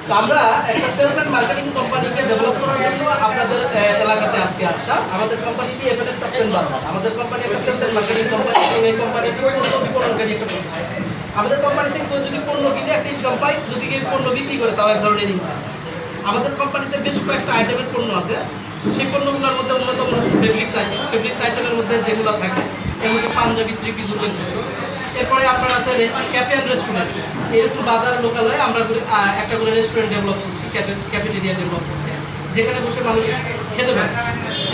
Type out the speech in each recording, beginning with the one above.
আমাদের আমরা একটা সেলস এন্ড মার্কেটিং কোম্পানিকে ডেভেলপ করার জন্য আপনাদের এলাকাতে আজকে আসা। আমাদের কোম্পানিটি টপ টেন আমাদের কোম্পানি একটা সেলস এন্ড মার্কেটিং কোম্পানি এই কোম্পানিটি আমাদের কোম্পানি থেকে যদি পণ্য কিনে, একটা পায় যদি কেউ পণ্য বিক্রি করে, তাও এক ধরনের ইনকাম। আমাদের কোম্পানিতে বেশ কয়েকটা আইটেমের পণ্য আছে। সেই পণ্যগুলোর মধ্যে অন্যতম হচ্ছে ফেব্রিক্স আইটেম ফেব্রিক্স আইটেমের মধ্যে যেগুলো থাকে এর মধ্যে পাঞ্জাবি থ্রি পিস উল্লেখ এরপরে আপনার আছে ক্যাফে অ্যান্ড রেস্টুরেন্ট এরকম বাজার লোকালয়ে আমরা একটা করে রেস্টুরেন্ট ডেভেলপ করছি ক্যাফে ক্যাফেটেরিয়া ডেভেলপ করছি। যেখানে বসে মানুষ খেতে পারে।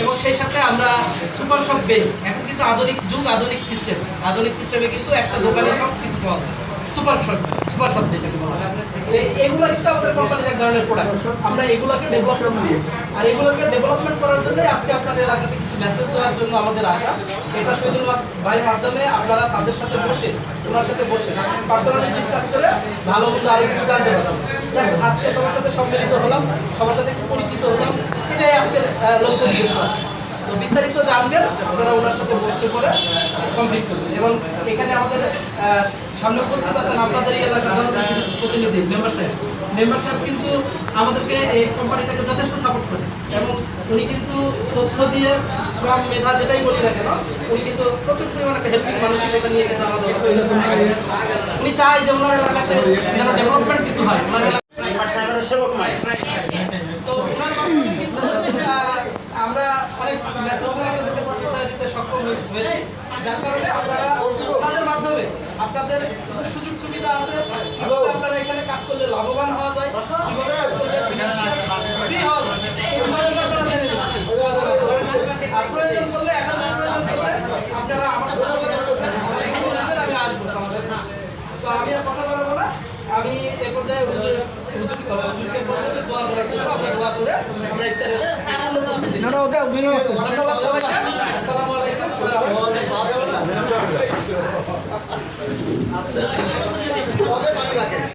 এবং সেই সাথে আমরা সুপার শপ বেস এখন কিন্তু আধুনিক যুগ, আধুনিক সিস্টেম আধুনিক সিস্টেমে কিন্তু একটা দোকানে সব কিছু পাওয়া যায়। সুপার শপ সুপার শপ যেটাকে বলা হয়। এগুলো কিন্তু আমাদের কোম্পানির এক ধরনের প্রোডাক্ট আমরা এগুলোকে ডেভেলপ করছি। আর এগুলোকে ডেভেলপমেন্ট করার জন্য আজকে আপনাদের এলাকাতে কিছু মেসেজ দেওয়ার জন্য আমাদের আসা এটা শুধুমাত্র ভাইয়ের মাধ্যমে আপনারা তাদের সাথে বসে, ওনার সাথে বসে পার্সোনালি ডিসকাস করে ভালো মন্দ আরও কিছু জানতে পারলাম আজকে সবার সাথে সম্মিলিত হলাম, সবার সাথে একটু পরিচিত হলাম। এটাই আজকের লক্ষ্য উদ্দেশ্য। তো বিস্তারিত জানবেন, আপনারা ওনার সাথে বসতে করে কমপ্লিট করবেন। এবং এখানে আমাদের সামনে উপস্থিত আছেন আপনাদের জনপ্রতিনিধি মেম্বার সাহেব। মেম্বার সাহেব কিন্তু আমাদেরকে এই কোম্পানিটাকে যথেষ্ট সাপোর্ট করে এবং উনি কিন্তু তথ্য দিয়ে শ্রম মেধা যেটাই বলি না কেন, উনি কিন্তু প্রচুর পরিমাণে একটা হেল্পিং মানসিকতা নিয়ে কিন্তু আমাদের উনি চায় যে ওনার এলাকাতে যেন ডেভেলপমেন্ট কিছু হয় ওনার তো ওনার মাধ্যমে কিন্তু, আহ, আমরা অনেক মেসেজগুলো আপনাদেরকে পৌঁছে দিতে সক্ষম হয়ে- হয়েছি যার কারণে আপনারা তাদের মাধ্যমে আপনাদের কিছু সুযোগ সুবিধা আছে কীভাবে আপনারা এখানে কাজ করলে লাভবান হওয়া যায় কীভাবে কাজ করলে free হওয়া যায়। আর প্রয়োজন করলে এখন প্রয়োজন করলে আপনারা আমার সাথে আমি আসব সমস্যা তো আমি আর কথা বলব না আমি এ পর্যায়ে হুজুর হুজুর হুজুরকে বলব যে দোয়া করার জন্য আমরা দোয়া করে আমরা ইফতারের ধন্যবাদ সবাইকে 하나 원 뭐